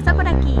pasa por aquí.